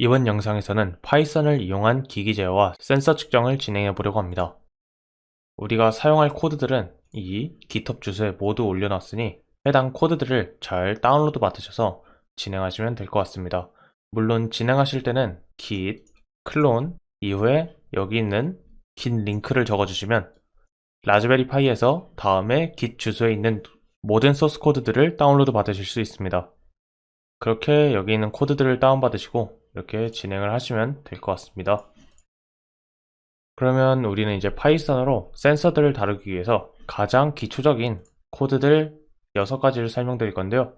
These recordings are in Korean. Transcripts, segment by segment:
이번 영상에서는 Python을 이용한 기기 제어와 센서 측정을 진행해 보려고 합니다. 우리가 사용할 코드들은 이 GitHub 주소에 모두 올려놨으니 해당 코드들을 잘 다운로드 받으셔서 진행하시면 될 것 같습니다. 물론 진행하실 때는 git clone 이후에 여기 있는 긴 링크를 적어주시면 Raspberry Pi에서 다음에 git 주소에 있는 모든 소스 코드들을 다운로드 받으실 수 있습니다. 그렇게 여기 있는 코드들을 다운받으시고 이렇게 진행을 하시면 될 것 같습니다. 그러면 우리는 이제 Python으로 센서들을 다루기 위해서 가장 기초적인 코드들 6가지를 설명드릴 건데요.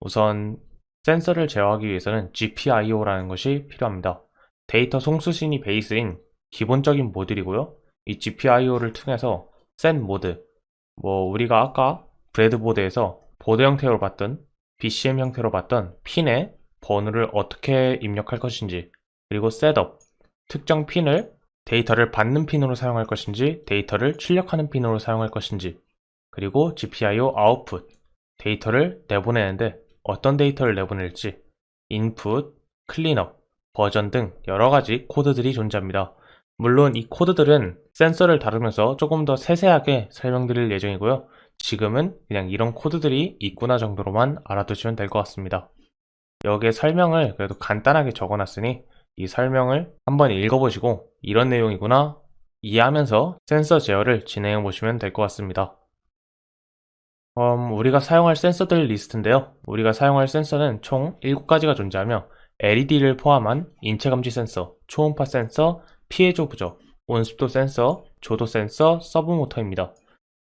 우선 센서를 제어하기 위해서는 GPIO라는 것이 필요합니다. 데이터 송수신이 베이스인 기본적인 모듈이고요. 이 GPIO를 통해서 set mode, 뭐 우리가 아까 breadboard에서 보드 형태로 봤던 BCM 형태로 봤던 핀의 번호를 어떻게 입력할 것인지 그리고 setup, 특정 핀을 데이터를 받는 핀으로 사용할 것인지 데이터를 출력하는 핀으로 사용할 것인지 그리고 GPIO 아웃풋, 데이터를 내보내는데 어떤 데이터를 내보낼지 input, cleanup, 버전 등 여러가지 코드들이 존재합니다. 물론 이 코드들은 센서를 다루면서 조금 더 세세하게 설명드릴 예정이고요. 지금은 그냥 이런 코드들이 있구나 정도로만 알아두시면 될 것 같습니다. 여기에 설명을 그래도 간단하게 적어놨으니 이 설명을 한번 읽어보시고 이런 내용이구나 이해하면서 센서 제어를 진행해 보시면 될 것 같습니다. 음, 우리가 사용할 센서들 리스트인데요. 우리가 사용할 센서는 총 7가지가 존재하며 LED를 포함한 인체감지 센서, 초음파 센서, 피해조 부적, 온습도 센서, 조도 센서, 서브모터입니다.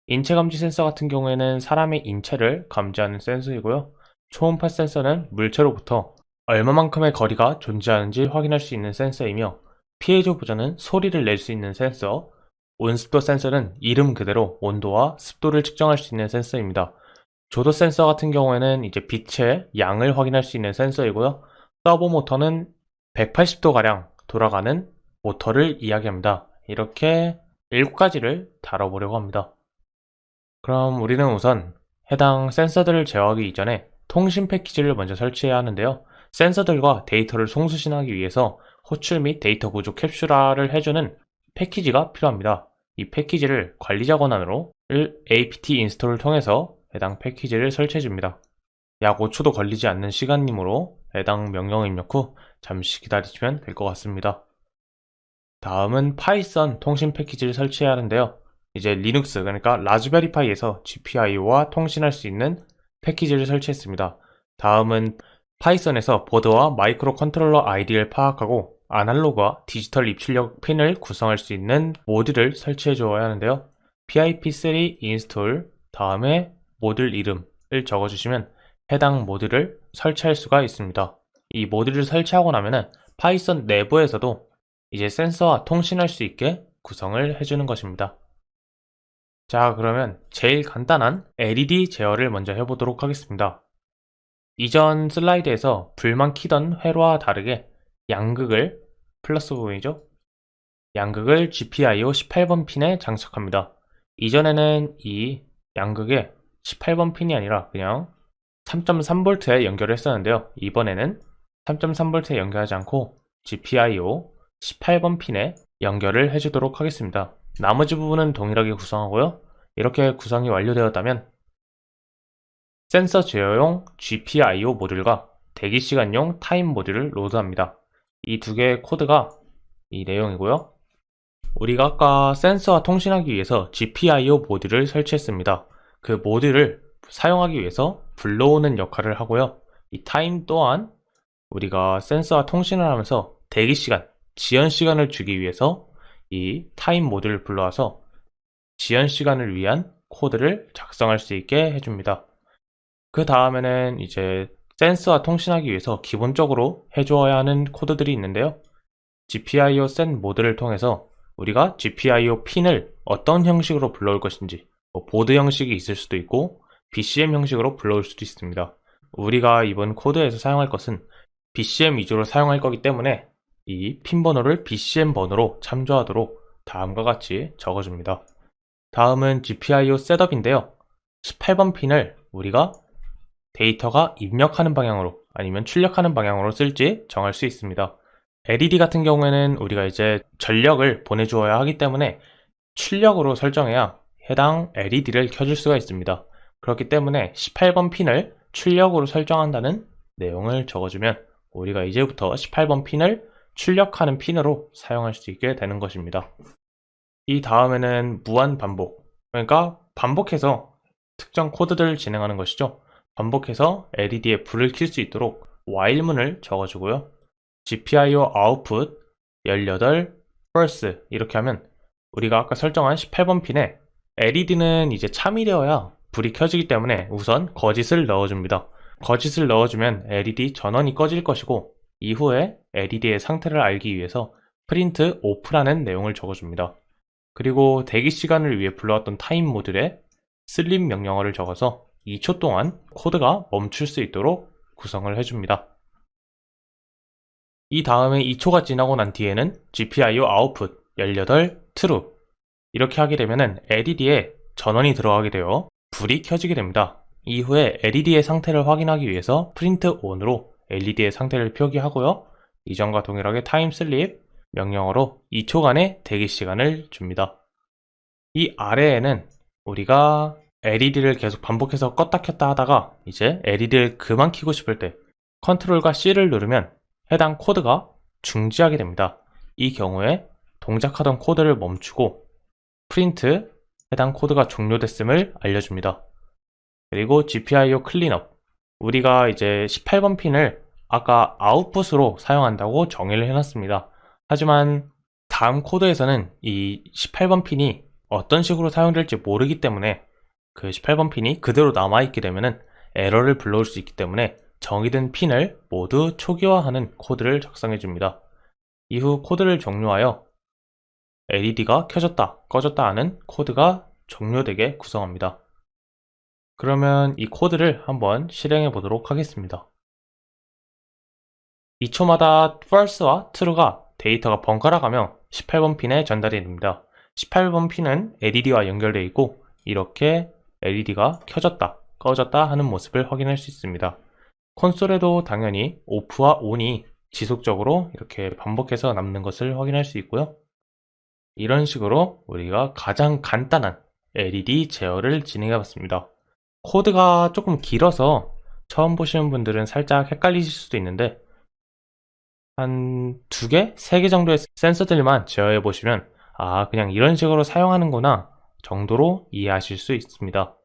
인체감지 센서 같은 경우에는 사람의 인체를 감지하는 센서이고요. 초음파 센서는 물체로부터 얼마만큼의 거리가 존재하는지 확인할 수 있는 센서이며 피해조 부전은 소리를 낼 수 있는 센서, 온습도 센서는 이름 그대로 온도와 습도를 측정할 수 있는 센서입니다. 조도 센서 같은 경우에는 이제 빛의 양을 확인할 수 있는 센서이고요. 서보 모터는 180도가량 돌아가는 모터를 이야기합니다. 이렇게 7가지를 다뤄보려고 합니다. 그럼 우리는 우선 해당 센서들을 제어하기 이전에 통신 패키지를 먼저 설치해야 하는데요. 센서들과 데이터를 송수신하기 위해서 호출 및 데이터 구조 캡슐화를 해주는 패키지가 필요합니다. 이 패키지를 관리자 권한으로 apt 인스톨을 통해서 해당 패키지를 설치해 줍니다. 약 5초도 걸리지 않는 시간이므로 해당 명령을 입력 후 잠시 기다리시면 될 것 같습니다. 다음은 파이썬 통신 패키지를 설치해야 하는데요. 이제 리눅스 그러니까 라즈베리 파이에서 GPIO와 통신할 수 있는 패키지를 설치했습니다. 다음은 파이썬에서 보드와 microcontroller 아이디를 파악하고 아날로그와 디지털 입출력 핀을 구성할 수 있는 모듈을 설치해 주어야 하는데요. pip3 install 다음에 모듈 이름을 적어주시면 해당 모듈을 설치할 수가 있습니다. 이 모듈을 설치하고 나면은 파이썬 내부에서도 이제 센서와 통신할 수 있게 구성을 해주는 것입니다. 자 그러면 제일 간단한 LED 제어를 먼저 해보도록 하겠습니다. 이전 슬라이드에서 불만 키던 회로와 다르게 양극을 플러스 부분이죠. 양극을 GPIO 18번 핀에 장착합니다. 이전에는 이 양극에 18번 핀이 아니라 그냥 3.3V에 연결을 했었는데요. 이번에는 3.3V에 연결하지 않고 GPIO 18번 핀에 연결을 해주도록 하겠습니다. 나머지 부분은 동일하게 구성하고요. 이렇게 구성이 완료되었다면 센서 제어용 GPIO 모듈과 대기시간용 time 모듈을 로드합니다. 이 두 개의 코드가 이 내용이고요. 우리가 아까 센서와 통신하기 위해서 GPIO 모듈을 설치했습니다. 그 모듈을 사용하기 위해서 불러오는 역할을 하고요. 이 time 또한 우리가 센서와 통신을 하면서 대기시간, 지연시간을 주기 위해서 이 time 모듈을 불러와서 지연 시간을 위한 코드를 작성할 수 있게 해줍니다. 그 다음에는 이제 센스와 통신하기 위해서 기본적으로 해주어야 하는 코드들이 있는데요. GPIO 센 모드를 통해서 우리가 GPIO 핀을 어떤 형식으로 불러올 것인지 뭐 보드 형식이 있을 수도 있고 BCM 형식으로 불러올 수도 있습니다. 우리가 이번 코드에서 사용할 것은 BCM 위주로 사용할 거기 때문에 이 핀 번호를 BCM 번호로 참조하도록 다음과 같이 적어줍니다. 다음은 GPIO 셋업인데요. 18번 핀을 우리가 데이터가 입력하는 방향으로 아니면 출력하는 방향으로 쓸지 정할 수 있습니다. LED 같은 경우에는 우리가 이제 전력을 보내주어야 하기 때문에 출력으로 설정해야 해당 LED를 켜줄 수가 있습니다. 그렇기 때문에 18번 핀을 출력으로 설정한다는 내용을 적어주면 우리가 이제부터 18번 핀을 출력하는 핀으로 사용할 수 있게 되는 것입니다. 이 다음에는 무한 반복, 그러니까 반복해서 특정 코드들을 진행하는 것이죠. 반복해서 LED에 불을 켤 수 있도록 while문을 적어주고요. GPIO output 18 false 이렇게 하면 우리가 아까 설정한 18번 핀에 LED는 이제 참이 되어야 불이 켜지기 때문에 우선 거짓을 넣어줍니다. 거짓을 넣어주면 LED 전원이 꺼질 것이고 이후에 LED의 상태를 알기 위해서 print off라는 내용을 적어줍니다. 그리고 대기 시간을 위해 불러왔던 time 모듈에 sleep 명령어를 적어서 2초 동안 코드가 멈출 수 있도록 구성을 해줍니다. 이 다음에 2초가 지나고 난 뒤에는 GPIO output 18 true 이렇게 하게 되면 LED에 전원이 들어가게 되어 불이 켜지게 됩니다. 이후에 LED의 상태를 확인하기 위해서 print on으로 LED의 상태를 표기하고요. 이전과 동일하게 time sleep 명령어로 2초간의 대기 시간을 줍니다. 이 아래에는 우리가 LED를 계속 반복해서 껐다 켰다 하다가 이제 LED를 그만 켜고 싶을 때 컨트롤과 C를 누르면 해당 코드가 중지하게 됩니다. 이 경우에 동작하던 코드를 멈추고 프린트 해당 코드가 종료됐음을 알려줍니다. 그리고 GPIO cleanup 우리가 이제 18번 핀을 아까 아웃풋으로 사용한다고 정의를 해놨습니다. 하지만 다음 코드에서는 이 18번 핀이 어떤 식으로 사용될지 모르기 때문에 그 18번 핀이 그대로 남아있게 되면 에러를 불러올 수 있기 때문에 정의된 핀을 모두 초기화하는 코드를 작성해 줍니다. 이후 코드를 종료하여 LED가 켜졌다, 꺼졌다 하는 코드가 종료되게 구성합니다. 그러면 이 코드를 한번 실행해 보도록 하겠습니다. 2초마다 false와 true가 데이터가 번갈아 가며 18번 핀에 전달이 됩니다. 18번 핀은 LED와 연결되어 있고 이렇게 LED가 켜졌다, 꺼졌다 하는 모습을 확인할 수 있습니다. 콘솔에도 당연히 오프와 온이 지속적으로 이렇게 반복해서 남는 것을 확인할 수 있고요. 이런 식으로 우리가 가장 간단한 LED 제어를 진행해 봤습니다. 코드가 조금 길어서 처음 보시는 분들은 살짝 헷갈리실 수도 있는데 한 두 개, 세 개 정도의 센서들만 제어해 보시면 아 그냥 이런 식으로 사용하는구나 정도로 이해하실 수 있습니다.